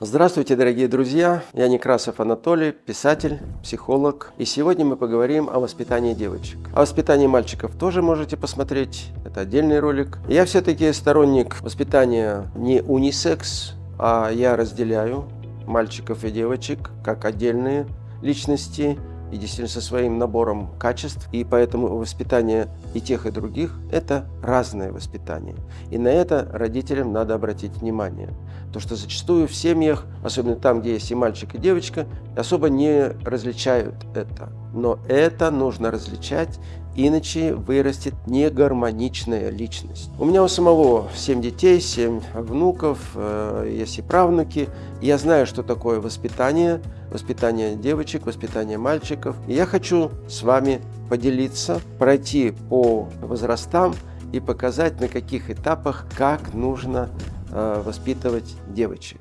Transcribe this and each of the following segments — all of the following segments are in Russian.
Здравствуйте, дорогие друзья! Я Некрасов Анатолий, писатель, психолог. И сегодня мы поговорим о воспитании девочек. О воспитании мальчиков тоже можете посмотреть, это отдельный ролик. Я все-таки сторонник воспитания не унисекс, а я разделяю мальчиков и девочек как отдельные личности и действительно со своим набором качеств. И поэтому воспитание и тех, и других – это разное воспитание. И на это родителям надо обратить внимание. То, что зачастую в семьях, особенно там, где есть и мальчик, и девочка, особо не различают это. Но это нужно различать, иначе вырастет негармоничная личность. У меня у самого 7 детей, 7 внуков, э, есть и правнуки. Я знаю, что такое воспитание, воспитание девочек, воспитание мальчиков. И я хочу с вами поделиться, пройти по возрастам и показать, на каких этапах, как нужно э, воспитывать девочек.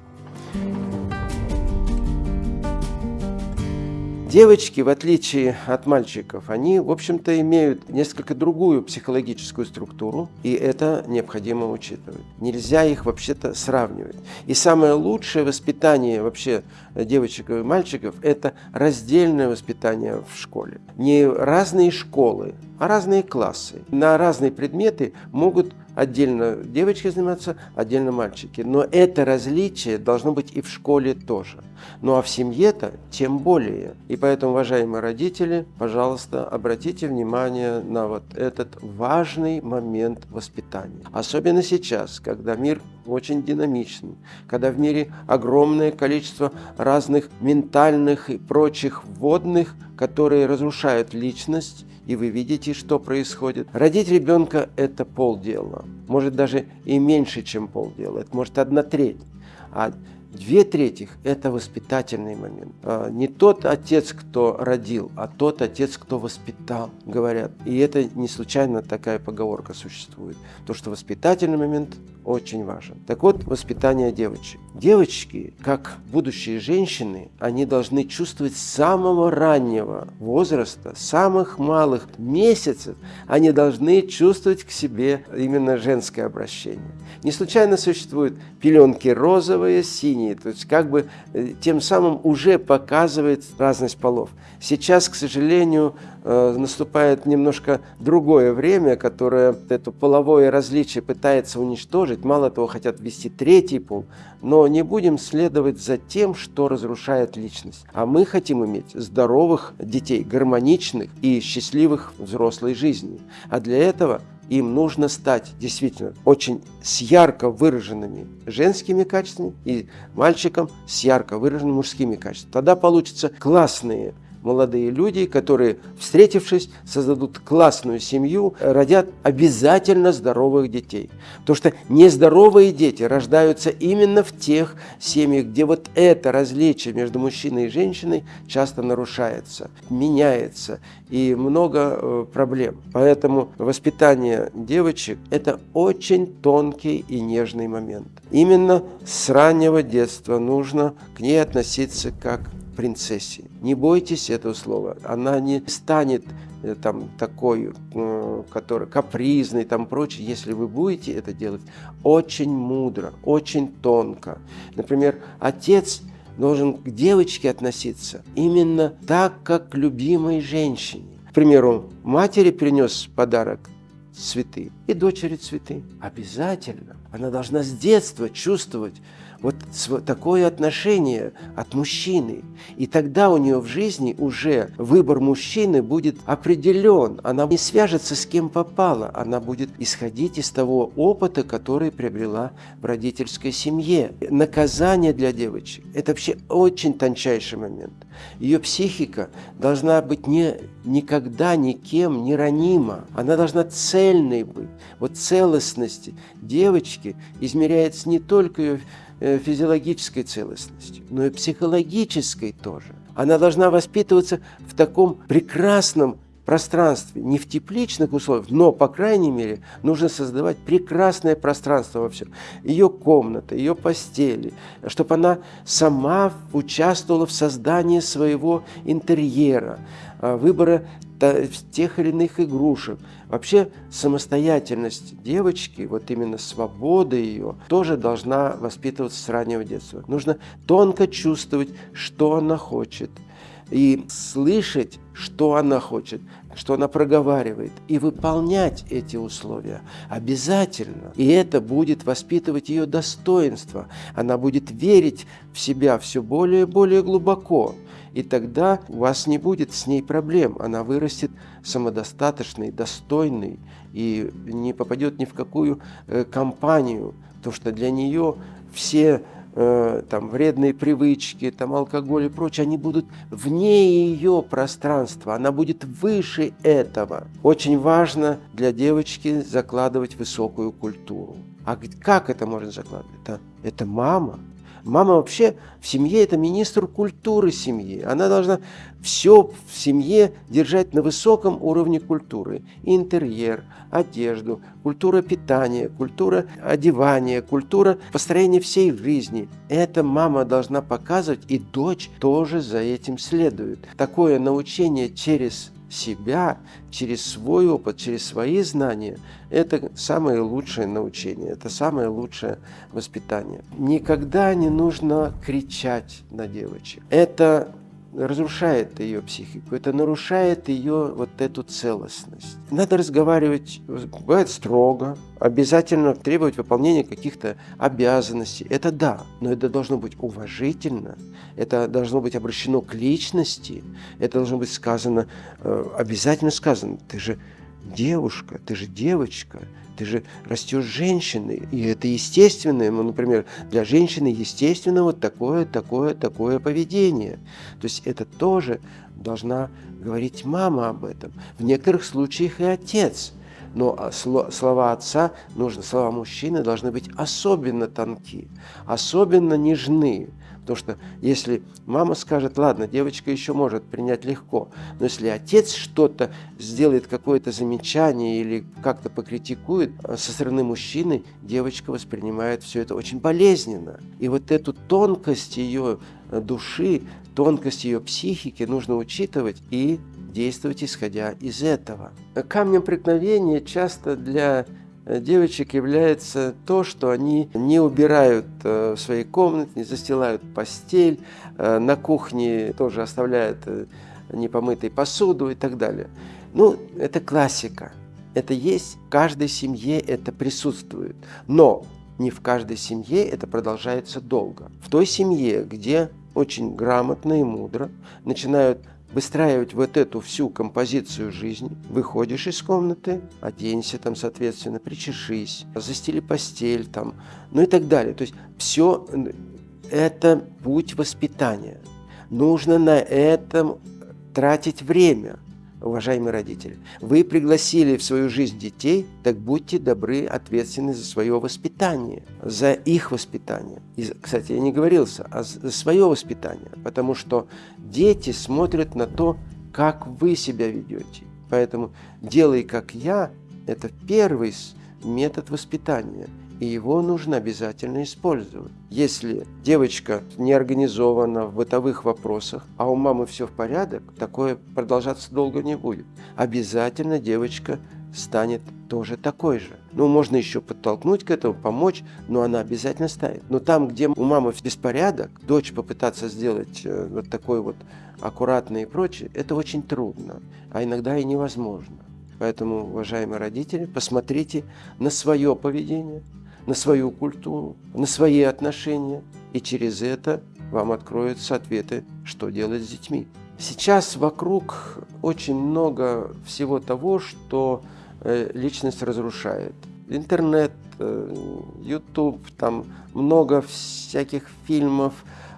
Девочки, в отличие от мальчиков, они, в общем-то, имеют несколько другую психологическую структуру, и это необходимо учитывать. Нельзя их вообще-то сравнивать. И самое лучшее воспитание вообще девочек и мальчиков – это раздельное воспитание в школе. Не разные школы, а разные классы. На разные предметы могут отдельно девочки заниматься, отдельно мальчики. Но это различие должно быть и в школе тоже. Ну а в семье-то тем более. И поэтому, уважаемые родители, пожалуйста, обратите внимание на вот этот важный момент воспитания. Особенно сейчас, когда мир очень динамичный, когда в мире огромное количество разных ментальных и прочих вводных, которые разрушают личность, и вы видите, что происходит. Родить ребенка – это полдела, может даже и меньше, чем полдела, это может одна треть. А Две трети – это воспитательный момент. А, не тот отец, кто родил, а тот отец, кто воспитал, говорят. И это не случайно такая поговорка существует. То, что воспитательный момент очень важен. Так вот, воспитание девочек. Девочки, как будущие женщины, они должны чувствовать с самого раннего возраста, самых малых месяцев, они должны чувствовать к себе именно женское обращение. Не случайно существуют пеленки розовые, синие, то есть как бы э, тем самым уже показывает разность полов. Сейчас, к сожалению, э, наступает немножко другое время, которое это половое различие пытается уничтожить. Мало того, хотят ввести третий пол, но не будем следовать за тем, что разрушает личность. А мы хотим иметь здоровых детей, гармоничных и счастливых взрослой жизни. А для этого им нужно стать действительно очень с ярко выраженными женскими качествами и мальчикам с ярко выраженными мужскими качествами. Тогда получатся классные молодые люди, которые, встретившись, создадут классную семью, родят обязательно здоровых детей. Потому что нездоровые дети рождаются именно в тех семьях, где вот это различие между мужчиной и женщиной часто нарушается, меняется и много э, проблем. Поэтому воспитание девочек – это очень тонкий и нежный момент. Именно с раннего детства нужно к ней относиться как принцессе. Не бойтесь этого слова. Она не станет э, там такой, э, который капризный, там прочее, если вы будете это делать очень мудро, очень тонко. Например, отец должен к девочке относиться именно так, как к любимой женщине. К примеру, матери принес подарок цветы и дочери цветы. Обязательно. Она должна с детства чувствовать, вот такое отношение от мужчины. И тогда у нее в жизни уже выбор мужчины будет определен. Она не свяжется с кем попала. Она будет исходить из того опыта, который приобрела в родительской семье. Наказание для девочек – это вообще очень тончайший момент. Ее психика должна быть не, никогда никем не ранима. Она должна цельной быть. Вот целостности девочки измеряется не только ее Э, физиологической целостностью, но и психологической тоже. Она должна воспитываться в таком прекрасном пространстве, не в тепличных условиях, но, по крайней мере, нужно создавать прекрасное пространство во всем. Ее комната, ее постели, чтобы она сама участвовала в создании своего интерьера, а, выбора тех или иных игрушек. Вообще самостоятельность девочки, вот именно свобода ее, тоже должна воспитываться с раннего детства. Нужно тонко чувствовать, что она хочет, и слышать, что она хочет, что она проговаривает, и выполнять эти условия обязательно. И это будет воспитывать ее достоинство. Она будет верить в себя все более и более глубоко. И тогда у вас не будет с ней проблем. Она вырастет самодостаточной, достойной и не попадет ни в какую э, компанию, потому что для нее все э, там, вредные привычки, там, алкоголь и прочее, они будут вне ее пространства, она будет выше этого. Очень важно для девочки закладывать высокую культуру. А как это можно закладывать? Это, это мама, Мама вообще в семье – это министр культуры семьи. Она должна все в семье держать на высоком уровне культуры. Интерьер, одежду, культура питания, культура одевания, культура построения всей жизни. Это мама должна показывать, и дочь тоже за этим следует. Такое научение через себя, через свой опыт, через свои знания, это самое лучшее научение, это самое лучшее воспитание. Никогда не нужно кричать на девочек. Это разрушает ее психику, это нарушает ее вот эту целостность. Надо разговаривать, бывает строго, обязательно требовать выполнения каких-то обязанностей. Это да, но это должно быть уважительно, это должно быть обращено к личности, это должно быть сказано, э, обязательно сказано, ты же девушка, ты же девочка, ты же растешь женщиной, и это естественно, ну, например, для женщины естественно вот такое, такое, такое поведение. То есть это тоже должна говорить мама об этом. В некоторых случаях и отец. Но слова отца нужно, слова мужчины должны быть особенно тонки, особенно нежны. Потому что если мама скажет, ладно, девочка еще может принять легко, но если отец что-то сделает, какое-то замечание или как-то покритикует а со стороны мужчины, девочка воспринимает все это очень болезненно. И вот эту тонкость ее э, души, тонкость ее психики нужно учитывать и действовать исходя из этого. Камнем преткновения часто для Э, девочек является то, что они не убирают э, в своей комнате, не застилают постель, э, на кухне тоже оставляют непомытой посуду и так далее. Ну, это классика. Это есть в каждой семье, это присутствует. Но не в каждой семье это продолжается долго. В той семье, где очень грамотно и мудро начинают выстраивать вот эту всю композицию жизни. Выходишь из комнаты, оденься там, соответственно, причешись, застели постель там, ну и так далее. То есть все это путь воспитания. Нужно на этом тратить время – уважаемые родители, вы пригласили в свою жизнь детей, так будьте добры, ответственны за свое воспитание, за их воспитание. И, кстати, я не говорился, а за свое воспитание, потому что дети смотрят на то, как вы себя ведете. Поэтому «делай как я» – это первый метод воспитания – и его нужно обязательно использовать. Если девочка не организована в бытовых вопросах, а у мамы все в порядок, такое продолжаться долго не будет. Обязательно девочка станет тоже такой же. Ну, можно еще подтолкнуть к этому, помочь, но она обязательно станет. Но там, где у мамы беспорядок, дочь попытаться сделать э, вот такой вот аккуратный и прочее, это очень трудно, а иногда и невозможно. Поэтому, уважаемые родители, посмотрите на свое поведение, на свою культуру, на свои отношения, и через это вам откроются ответы, что делать с детьми. Сейчас вокруг очень много всего того, что э, личность разрушает. Интернет, э, YouTube, там много всяких фильмов,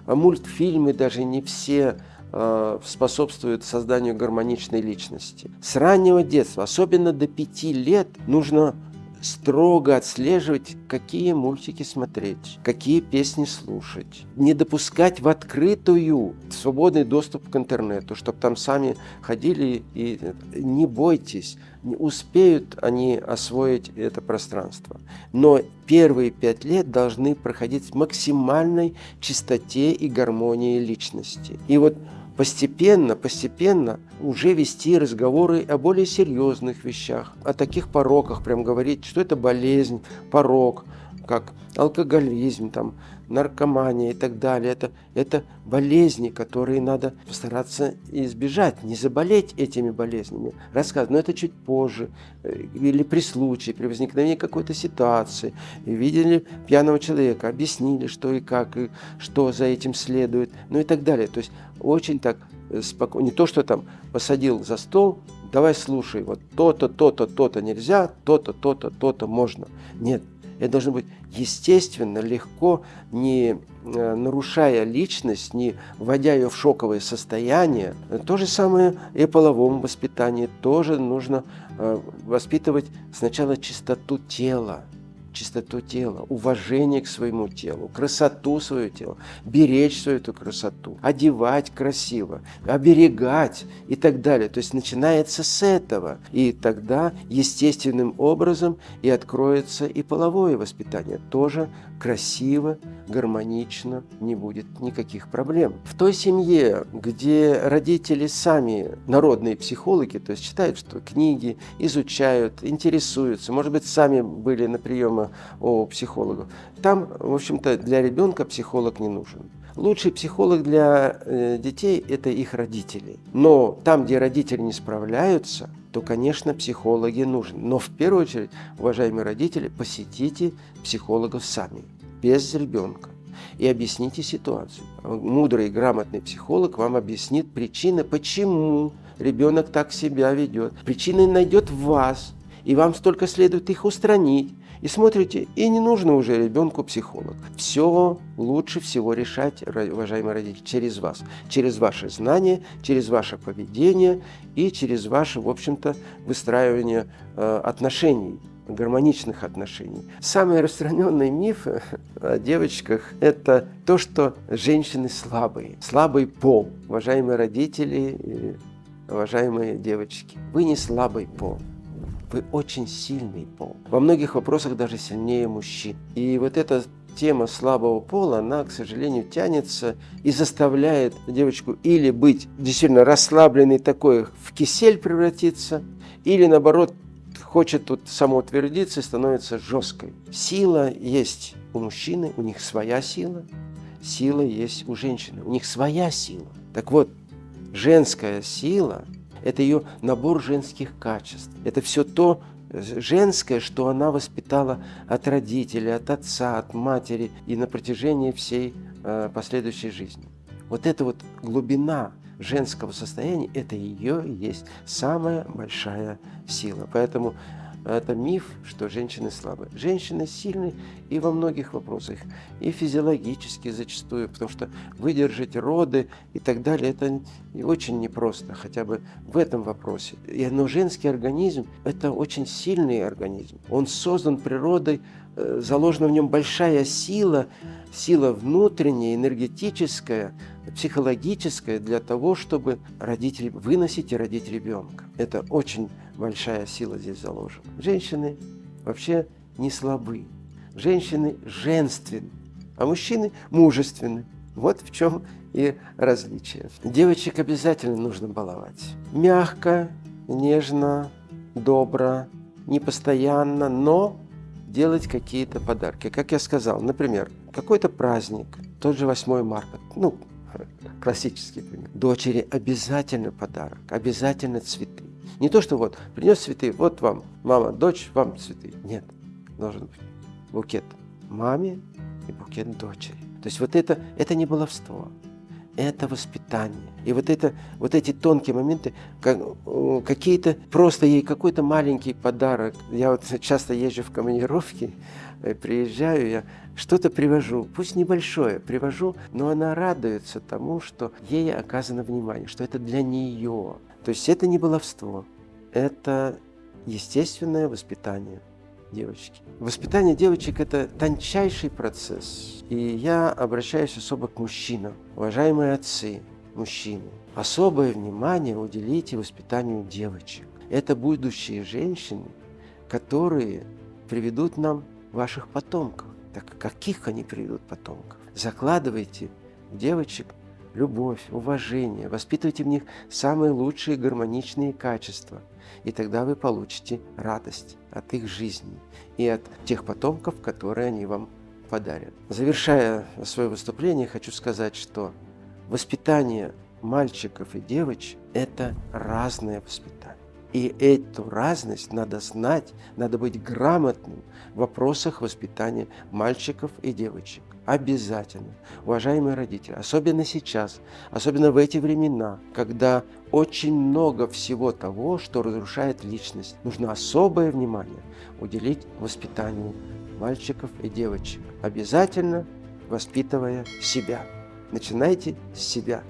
а мультфильмы даже не все э, способствуют созданию гармоничной личности. С раннего детства, особенно до пяти лет, нужно строго отслеживать, какие мультики смотреть, какие песни слушать. Не допускать в открытую свободный доступ к интернету, чтобы там сами ходили и не бойтесь, не успеют они освоить это пространство. Но первые пять лет должны проходить в максимальной чистоте и гармонии личности. И вот постепенно, постепенно уже вести разговоры о более серьезных вещах, о таких пороках, прям говорить, что это болезнь, порок, как алкоголизм, там, наркомания и так далее. Это, это болезни, которые надо постараться избежать, не заболеть этими болезнями. Рассказывать, но это чуть позже, э, или при случае, при возникновении какой-то ситуации. Видели пьяного человека, объяснили, что и как, и что за этим следует, ну и так далее. То есть очень так э, спокойно, не то, что там посадил за стол, давай слушай, вот то-то, то-то, то-то нельзя, то-то, то-то, то-то можно. Нет, это должно быть естественно, легко, не э, нарушая личность, не вводя ее в шоковое состояние. То же самое и половом воспитании. Тоже нужно э, воспитывать сначала чистоту тела, чистоту тела, уважение к своему телу, красоту своего тела, беречь свою эту красоту, одевать красиво, оберегать и так далее. То есть начинается с этого. И тогда естественным образом и откроется и половое воспитание. Тоже красиво, гармонично, не будет никаких проблем. В той семье, где родители сами народные психологи, то есть читают что книги, изучают, интересуются, может быть, сами были на приемах у психологов, там, в общем-то, для ребенка психолог не нужен. Лучший психолог для э, детей – это их родители. Но там, где родители не справляются, то, конечно, психологи нужны. Но в первую очередь, уважаемые родители, посетите психологов сами, без ребенка и объясните ситуацию. Мудрый, грамотный психолог вам объяснит причины, почему ребенок так себя ведет. Причины найдет в вас, и вам столько следует их устранить. И смотрите, и не нужно уже ребенку психолог. Все лучше всего решать, уважаемые родители, через вас. Через ваши знания, через ваше поведение и через ваше, в общем-то, выстраивание э, отношений гармоничных отношений. Самый распространенный миф о девочках – это то, что женщины слабые, слабый пол. Уважаемые родители уважаемые девочки, вы не слабый пол. Вы очень сильный пол. Во многих вопросах даже сильнее мужчин. И вот эта тема слабого пола, она, к сожалению, тянется и заставляет девочку или быть действительно расслабленной такой, в кисель превратиться, или наоборот хочет тут самоутвердиться и становится жесткой. Сила есть у мужчины, у них своя сила. Сила есть у женщины, у них своя сила. Так вот, женская сила это ее набор женских качеств. Это все то женское, что она воспитала от родителей, от отца, от матери и на протяжении всей э, последующей жизни. Вот эта вот глубина женского состояния, это ее есть самая большая сила. Поэтому это миф, что женщины слабые. Женщины сильны и во многих вопросах, и физиологически зачастую, потому что выдержать роды и так далее, это очень непросто, хотя бы в этом вопросе. Но женский организм – это очень сильный организм. Он создан природой, э, заложена в нем большая сила, сила внутренняя, энергетическая, психологическая для того, чтобы родитель выносить и родить ребенка. Это очень большая сила здесь заложена. Женщины вообще не слабы. Женщины женственны, а мужчины мужественны. Вот в чем и различие. Девочек обязательно нужно баловать. Мягко, нежно, добро, не постоянно, но делать какие-то подарки. Как я сказал, например, какой-то праздник, тот же 8 марта, ну, классический пример. Дочери обязательно подарок, обязательно цветы. Не то, что вот принес цветы, вот вам, мама, дочь, вам цветы. Нет, должен быть букет маме и букет дочери. То есть вот это, это не баловство, это воспитание. И вот, это, вот эти тонкие моменты, как, какие-то, просто ей какой-то маленький подарок. Я вот часто езжу в командировки, э, приезжаю, я что-то привожу, пусть небольшое, привожу, но она радуется тому, что ей оказано внимание, что это для нее. То есть это не баловство, это естественное воспитание девочки. Воспитание девочек – это тончайший процесс. И я обращаюсь особо к мужчинам. Уважаемые отцы, мужчины, особое внимание уделите воспитанию девочек. Это будущие женщины, которые приведут нам ваших потомков. Так каких они приведут потомков? Закладывайте девочек любовь, уважение, воспитывайте в них самые лучшие гармоничные качества. И тогда вы получите радость от их жизни и от тех потомков, которые они вам подарят. Завершая свое выступление, хочу сказать, что воспитание мальчиков и девочек – это разное воспитание. И эту разность надо знать, надо быть грамотным в вопросах воспитания мальчиков и девочек. Обязательно. Уважаемые родители, особенно сейчас, особенно в эти времена, когда очень много всего того, что разрушает личность, нужно особое внимание уделить воспитанию мальчиков и девочек. Обязательно воспитывая себя. Начинайте с себя.